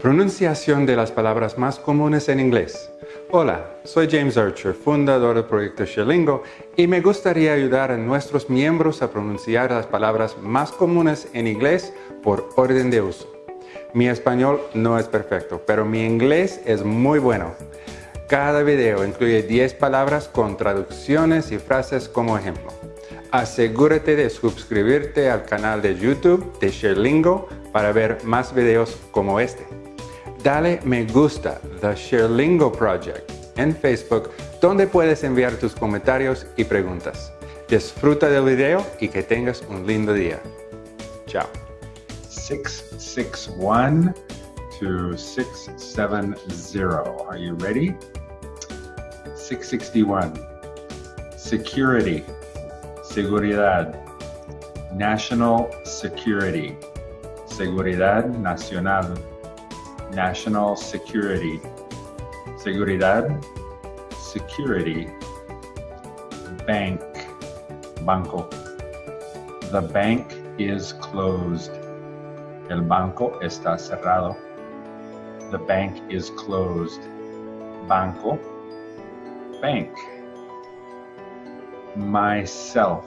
Pronunciación de las palabras más comunes en inglés. Hola, soy James Archer, fundador del proyecto Sherlingo, y me gustaría ayudar a nuestros miembros a pronunciar las palabras más comunes en inglés por orden de uso. Mi español no es perfecto, pero mi inglés es muy bueno. Cada video incluye 10 palabras con traducciones y frases como ejemplo. Asegúrate de suscribirte al canal de YouTube de Sherlingo para ver más videos como este dale me gusta The Sherlingo Project en Facebook, donde puedes enviar tus comentarios y preguntas. Disfruta del video y que tengas un lindo día. Chao. 661 to 670. Are you ready? 661. Security. Seguridad. National security. Seguridad nacional. National security, seguridad, security, bank, banco. The bank is closed. El banco está cerrado. The bank is closed. Banco, bank. Myself,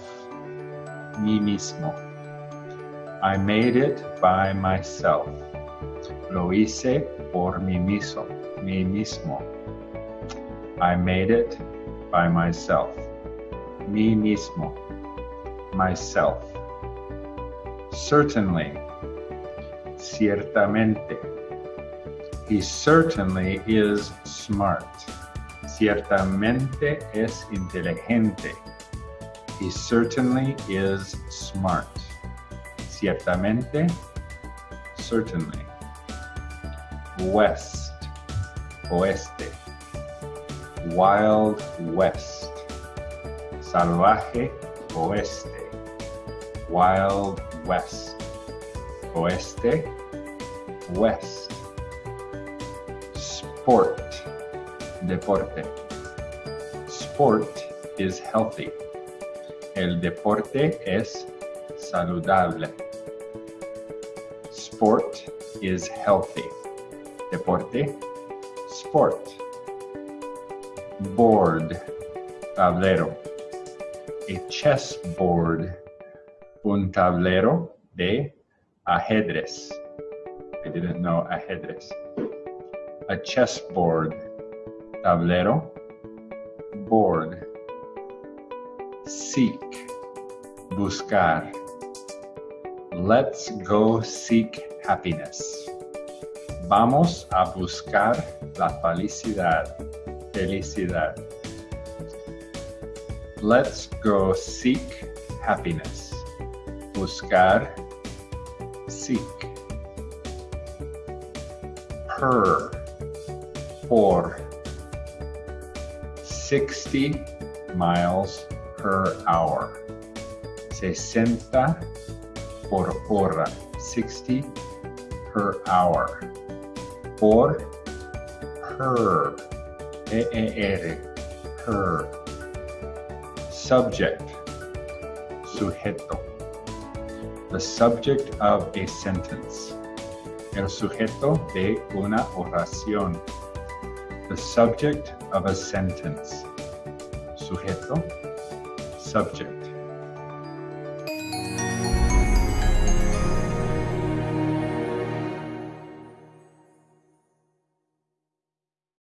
mi mismo. I made it by myself. Lo hice por mí mismo, mí mismo. I made it by myself. Mí mismo. Myself. Certainly. Ciertamente. He certainly is smart. Ciertamente es inteligente. He certainly is smart. Ciertamente, certainly west, oeste, wild west, salvaje oeste, wild west, oeste, west, sport, deporte. Sport is healthy. El deporte es saludable. Sport is healthy deporte, sport. Board, tablero. A chessboard, un tablero de ajedrez. I didn't know ajedrez. A chessboard, tablero, board. Seek, buscar. Let's go seek happiness. Vamos a buscar la felicidad. Felicidad. Let's go seek happiness. Buscar, seek. Per, por. 60 miles per hour. 60 por hora. 60 per hour por her, E-E-R, her. Subject, sujeto. The subject of a sentence. El sujeto de una oración. The subject of a sentence. Sujeto, subject.